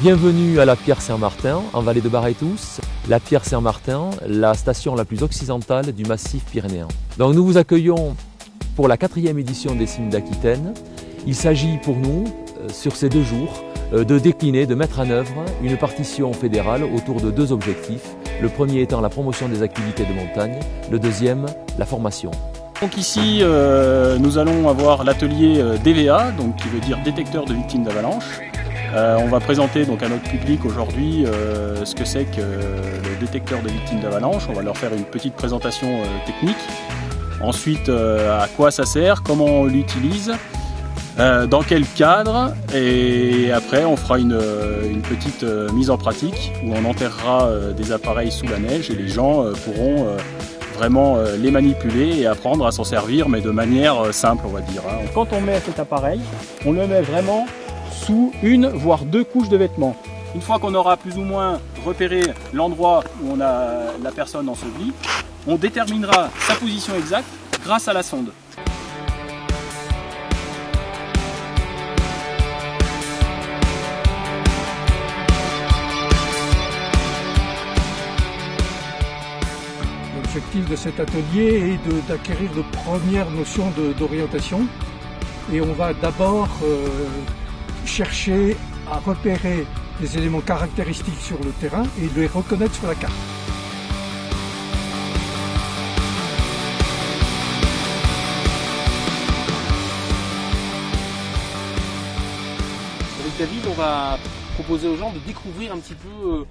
Bienvenue à la Pierre Saint-Martin, en vallée de Barretous. La Pierre Saint-Martin, la station la plus occidentale du massif pyrénéen. Donc nous vous accueillons pour la quatrième édition des Cimes d'Aquitaine. Il s'agit pour nous, euh, sur ces deux jours, euh, de décliner, de mettre en œuvre une partition fédérale autour de deux objectifs. Le premier étant la promotion des activités de montagne, le deuxième, la formation. Donc ici, euh, nous allons avoir l'atelier DVA, donc qui veut dire détecteur de victimes d'avalanche. Euh, on va présenter donc à notre public aujourd'hui euh, ce que c'est que le détecteur de victimes d'avalanche. On va leur faire une petite présentation euh, technique. Ensuite, à quoi ça sert, comment on l'utilise, dans quel cadre. Et après, on fera une, petite mise en pratique où on enterrera des appareils sous la neige et les gens pourront vraiment les manipuler et apprendre à s'en servir, mais de manière simple, on va dire. Hein. Quand on met cet appareil, on le met vraiment une voire deux couches de vêtements. Une fois qu'on aura plus ou moins repéré l'endroit où on a la personne ensevelie, on déterminera sa position exacte grâce à la sonde. L'objectif de cet atelier est d'acquérir de, premières notions d'orientation et on va d'abord euh, chercher à repérer des éléments caractéristiques sur le terrain et les reconnaître sur la carte. Avec David, on va proposer aux gens de découvrir un petit peu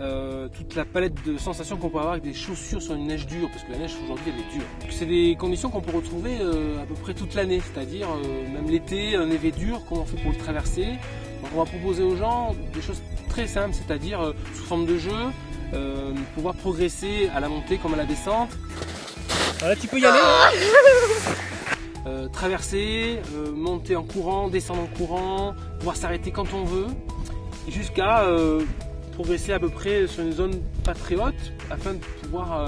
euh, toute la palette de sensations qu'on peut avoir avec des chaussures sur une neige dure, parce que la neige aujourd'hui elle est dure. C'est des conditions qu'on peut retrouver euh, à peu près toute l'année, c'est-à-dire euh, même l'été, un névé dur, comment on fait pour le traverser. Donc on va proposer aux gens des choses très simples, c'est-à-dire sous forme de jeu, pouvoir progresser à la montée comme à la descente. Voilà, tu peux y aller. Hein. traverser, monter en courant, descendre en courant, pouvoir s'arrêter quand on veut, jusqu'à progresser à peu près sur une zone pas très haute afin de pouvoir euh,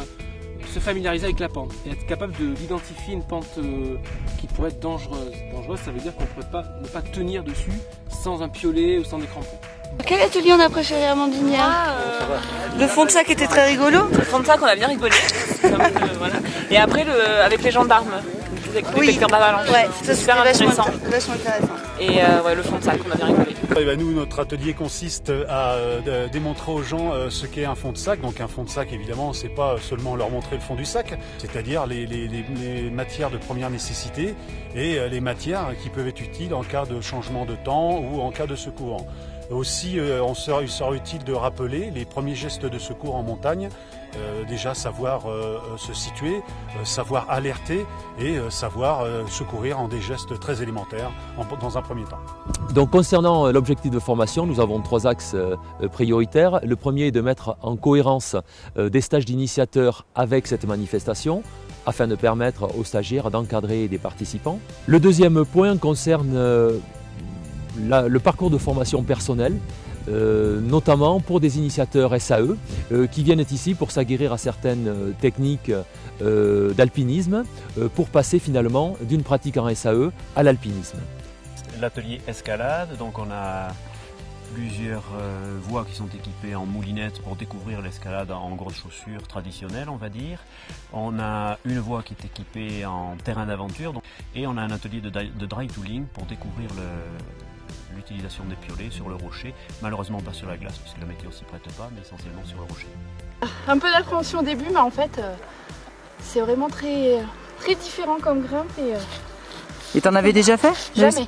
se familiariser avec la pente et être capable d'identifier une pente euh, qui pourrait être dangereuse. Dangereuse, ça veut dire qu'on ne pourrait pas, ne pas tenir dessus sans un piolet ou sans des crampons. Quel atelier on a préféré à Mandinière ah, euh, Le fond de sac était très rigolo. Le fond de sac, on a bien rigolé. Et après, le, avec les gendarmes oui. d'avalanche. Ouais, c'est super intéressant. Et euh, ouais, le fond de sac, on a bien rigolé. Ben, nous, notre atelier consiste à euh, démontrer aux gens euh, ce qu'est un fond de sac. Donc un fond de sac, évidemment, c'est pas seulement leur montrer le fond du sac, c'est-à-dire les, les, les, matières de première nécessité et les matières qui peuvent être utiles en cas de changement de temps ou en cas de secours. Aussi, sera, il sera utile de rappeler les premiers gestes de secours en montagne, euh, déjà savoir euh, euh, se situer, savoir alerter et savoir secourir en des gestes très élémentaires dans un premier temps. Donc concernant l'objectif de formation, nous avons trois axes prioritaires. Le premier est de mettre en cohérence des stages d'initiateurs avec cette manifestation afin de permettre aux stagiaires d'encadrer des participants. Le deuxième point concerne le parcours de formation personnelle euh, notamment pour des initiateurs SAE euh, qui viennent ici pour s'aguerrir à certaines euh, techniques d'alpinisme pour passer finalement d'une pratique en SAE à l'alpinisme. L'atelier escalade, donc on a plusieurs voies qui sont équipées en moulinette pour découvrir l'escalade en grosses chaussures traditionnelles, on va dire. On a une voie qui est équipée en terrain d'aventure et on a un atelier de, de dry tooling pour découvrir le, l'utilisation des piolets sur le rocher, malheureusement pas sur la glace puisque la météo s'y prête pas, mais essentiellement sur le rocher. Un peu d'appréhension au début, mais en fait, euh, c'est vraiment très, très différent comme grimpe. Et euh, t'en avais déjà fait? Jamais.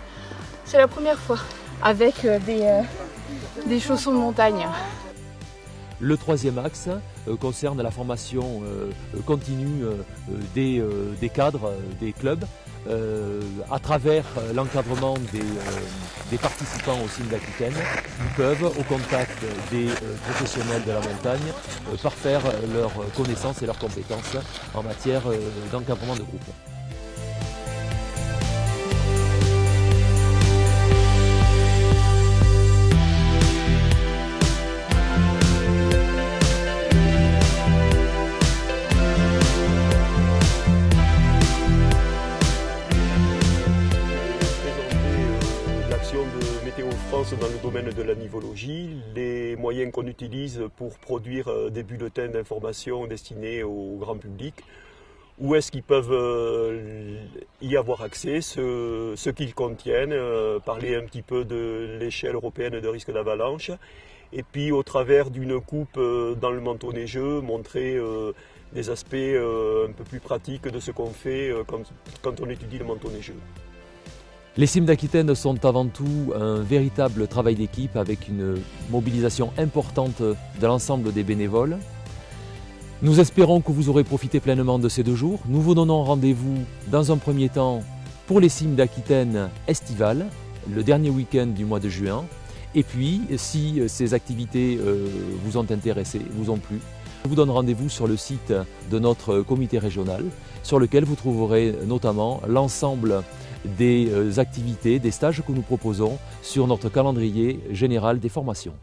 C'est la première fois avec euh, des, des chaussons de montagne. Le troisième axe concerne la formation continue des, des, cadres, des clubs, euh, à travers euh, l'encadrement des, euh, participants au signe d'Aquitaine, ils peuvent, au contact des professionnels de la montagne, parfaire leurs connaissances et leurs compétences en matière d'encadrement de groupe. Domaine de la nivologie, les moyens qu'on utilise pour produire euh, des bulletins d'information destinés au grand public, où est-ce qu'ils peuvent euh, y avoir accès, ce, qu'ils contiennent, euh, parler un petit peu de l'échelle européenne de risque d'avalanche, et puis au travers d'une coupe dans le manteau neigeux, montrer des aspects un peu plus pratiques de ce qu'on fait quand on étudie le manteau neigeux. Les cimes d'Aquitaine sont avant tout un véritable travail d'équipe avec une mobilisation importante de l'ensemble des bénévoles. Nous espérons que vous aurez profité pleinement de ces deux jours. Nous vous donnons rendez-vous dans un premier temps pour les cimes d'Aquitaine estivales, le dernier week-end du mois de juin. Et puis, si ces activités euh, vous ont intéressé, vous ont plu, je vous donne rendez-vous sur le site de notre comité régional, sur lequel vous trouverez notamment l'ensemble des euh, activités, des stages que nous proposons sur notre calendrier général des formations.